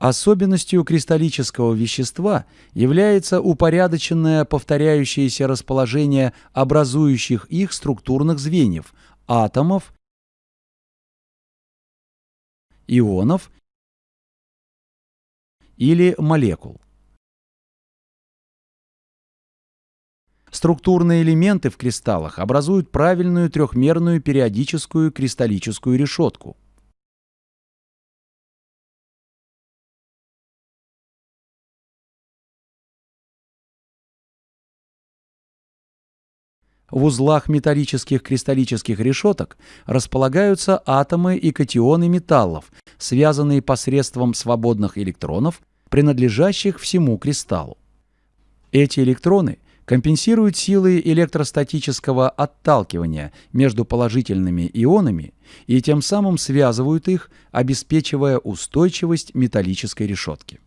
Особенностью кристаллического вещества является упорядоченное повторяющееся расположение образующих их структурных звеньев – атомов, ионов или молекул. Структурные элементы в кристаллах образуют правильную трехмерную периодическую кристаллическую решетку. В узлах металлических кристаллических решеток располагаются атомы и катионы металлов, связанные посредством свободных электронов, принадлежащих всему кристаллу. Эти электроны компенсируют силы электростатического отталкивания между положительными ионами и тем самым связывают их, обеспечивая устойчивость металлической решетки.